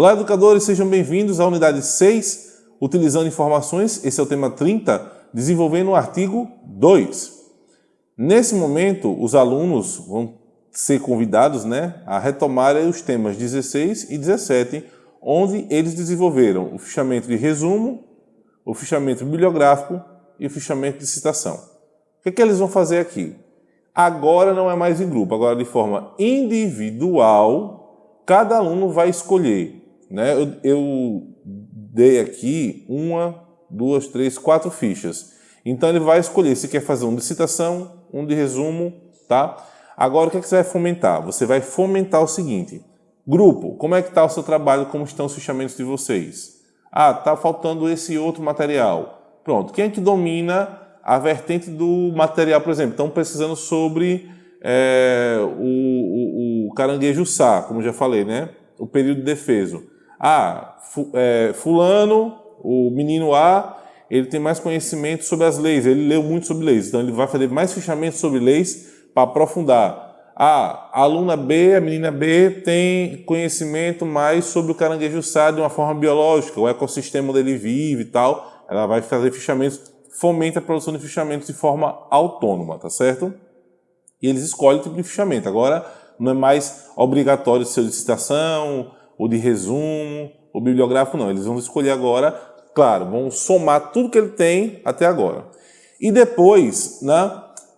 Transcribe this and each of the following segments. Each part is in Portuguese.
Olá, educadores, sejam bem-vindos à unidade 6, utilizando informações, esse é o tema 30, desenvolvendo o artigo 2. Nesse momento, os alunos vão ser convidados né, a retomarem os temas 16 e 17, onde eles desenvolveram o fichamento de resumo, o fichamento bibliográfico e o fichamento de citação. O que, é que eles vão fazer aqui? Agora não é mais em grupo, agora de forma individual, cada aluno vai escolher né? Eu, eu dei aqui uma, duas, três, quatro fichas. Então ele vai escolher se quer fazer um de citação, um de resumo, tá? Agora o que, é que você vai fomentar? Você vai fomentar o seguinte, grupo, como é que está o seu trabalho, como estão os fichamentos de vocês? Ah, está faltando esse outro material. Pronto, quem é que domina a vertente do material, por exemplo? Estão precisando sobre é, o, o, o caranguejo sá, como já falei, né? O período de defeso. Ah, é, fulano, o menino A, ele tem mais conhecimento sobre as leis, ele leu muito sobre leis, então ele vai fazer mais fichamento sobre leis para aprofundar. Ah, a aluna B, a menina B, tem conhecimento mais sobre o caranguejo sá de uma forma biológica, o ecossistema onde ele vive e tal. Ela vai fazer fichamentos, fomenta a produção de fichamentos de forma autônoma, tá certo? E eles escolhem o tipo de fichamento. Agora, não é mais obrigatório ser de citação, ou de resumo, ou bibliográfico, não. Eles vão escolher agora, claro, vão somar tudo que ele tem até agora. E depois, né,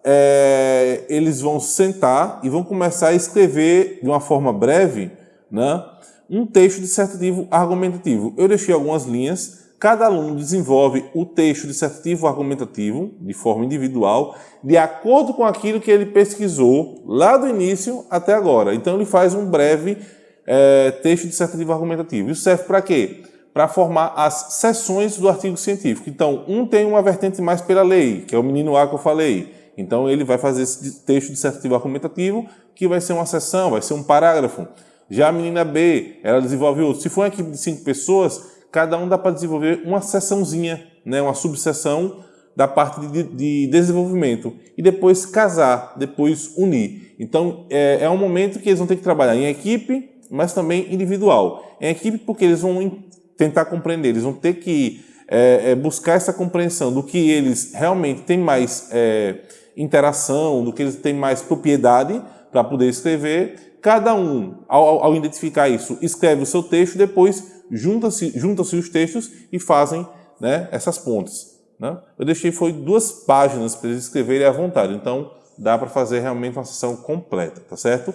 é, eles vão sentar e vão começar a escrever de uma forma breve né, um texto dissertativo argumentativo. Eu deixei algumas linhas, cada aluno desenvolve o texto dissertativo argumentativo de forma individual, de acordo com aquilo que ele pesquisou lá do início até agora. Então ele faz um breve é, texto dissertativo argumentativo. Isso serve para quê? Para formar as seções do artigo científico. Então, um tem uma vertente mais pela lei, que é o menino A que eu falei. Então, ele vai fazer esse texto dissertativo argumentativo, que vai ser uma seção, vai ser um parágrafo. Já a menina B, ela desenvolve outro. Se for uma equipe de cinco pessoas, cada um dá para desenvolver uma seçãozinha, né, uma subseção da parte de, de, desenvolvimento. E depois casar, depois unir. Então, é, é um momento que eles vão ter que trabalhar em equipe, mas também individual. Em equipe, porque eles vão tentar compreender, eles vão ter que é, buscar essa compreensão do que eles realmente têm mais é, interação, do que eles têm mais propriedade para poder escrever. Cada um, ao, ao, identificar isso, escreve o seu texto, depois junta-se junta os textos e fazem né, essas pontes. Né? Eu deixei foi duas páginas para eles escreverem à vontade, então dá para fazer realmente uma sessão completa, tá certo?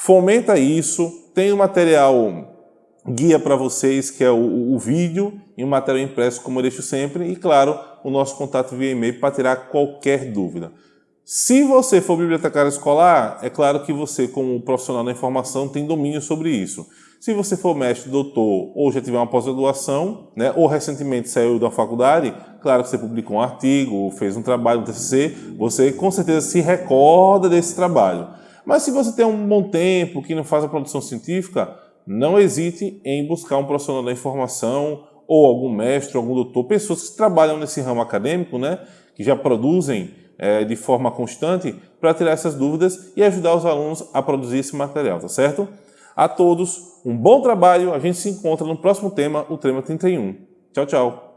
Fomenta isso, tem o material guia para vocês, que é o, o, vídeo e o material impresso, como eu deixo sempre, e claro, o nosso contato via e-mail para tirar qualquer dúvida. Se você for bibliotecário escolar, é claro que você, como profissional da informação, tem domínio sobre isso. Se você for mestre, doutor ou já tiver uma pós-graduação, né, ou recentemente saiu da faculdade, claro que você publicou um artigo, fez um trabalho, um TCC, você com certeza se recorda desse trabalho. Mas se você tem um bom tempo, que não faz a produção científica, não hesite em buscar um profissional da informação ou algum mestre, algum doutor, pessoas que trabalham nesse ramo acadêmico, né, que já produzem é, de forma constante para tirar essas dúvidas e ajudar os alunos a produzir esse material, tá certo? A todos, um bom trabalho, a gente se encontra no próximo tema, o tema 31. Tchau, tchau!